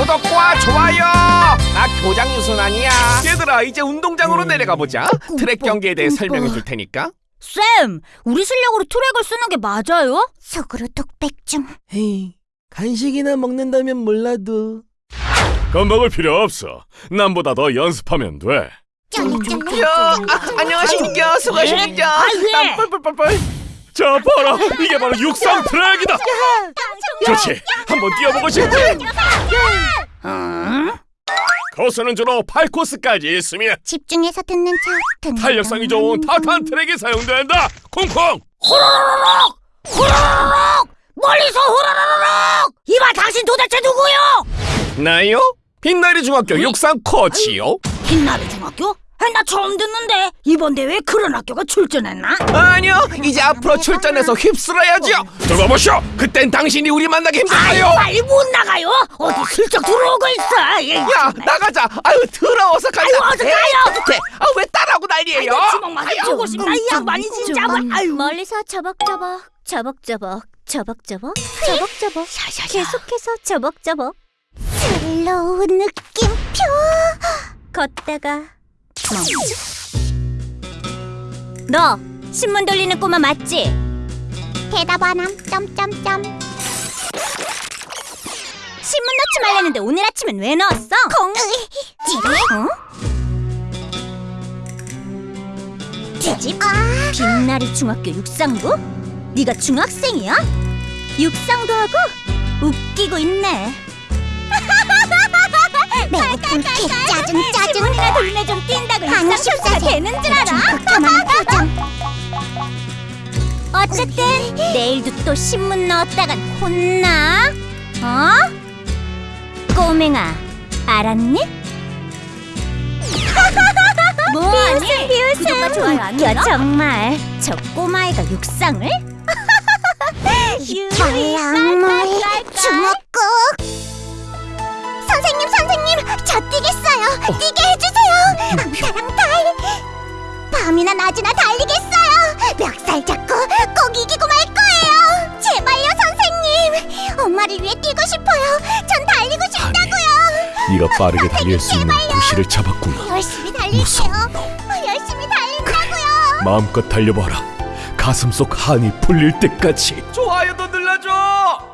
구독과 좋아요 나 교장 유순환이야 얘들아 이제 운동장으로 내려가 보자 트랙 경기에 대해 설명해 줄 테니까 쌤, 우리 실력으로 트랙을 쓰는 게 맞아요? 속으로 독백 중. 헤이, 간식이나 먹는다면 몰라도 겁먹을 필요 없어. 남보다 더 연습하면 돼. 야 아, 안녕하십니까 수고하십니까 아, 왜? 뻘뻘뻘뻘 자, 봐라. 이게 바로 육상 트랙이다. 좋지. 한번 뛰어보고 싶지? 코스는 주로 8코스까지 있으며 집중해서 듣는 척. 탄력성이 척. 좋은 타탄 트랙이 사용된다. 콩콩. 멀리서 후라라라락! 이봐, 당신 도대체 누구요? 나요? 빛나리 중학교 육상 코치요 빛나리 중학교? 아, 나 처음 듣는데 이번 대회에 그런 학교가 출전했나? 아니요 이제 앞으로 출전해서 휩쓸어야죠 들어보시오. 그땐 당신이 우리 만나기 힘들어요. 빨리 못 나가요. 어디 슬쩍 들어오고 있어. 예, 야 나가자. 아유 더러워서 가자. 아유, 어서 가요. 네, 아왜 따라하고 난리예요? 주먹만 해주고 싶다. 이 양반이 진짜. 아유, 멀리서 저벅저벅 저벅저벅 저벅저벅 저벅저벅. 계속해서 저벅저벅. 슬로우 느낌표. 걷다가 멈춰 너 신문 돌리는 꼬마 맞지? 대답 안 함. 점점점. 신문 넣지 말랬는데 오늘 아침엔 왜 넣었어? 콩 찌릿 뒤집? 아. 빛나리 중학교 육상부? 네가 중학생이야? 육상도 하고 웃기고 있네. 배고픈 개 짜증 짜증. 신문이나 돌리네 좀 뛴다 육상 선수가 십사세. 되는 줄 알아? 어쨌든 내일도 또 신문 넣었다간 혼나. 어? 꼬맹아, 알았니? 뭐하니? 비웃음 구독과 좋아요 안 눌러? 정말 저 꼬마애가 육상을? 말랑물 중학국 선생님 선생님 저 뛰겠어요 뛰게 해주세요 달 밤이나 낮이나 달리겠어요. 멱살 잡고 꼭 이기고 말 거예요. 제발요 선생님. 엄마를 위해 뛰고 싶어요. 전 달리고 싶다고요. 네가 빠르게 달릴 수 있는 구실을 잡았구나. 열심히 달릴게요. 열심히 달린다고요. 마음껏 달려봐라. 가슴 속 한이 풀릴 때까지. 좋아요도 눌러줘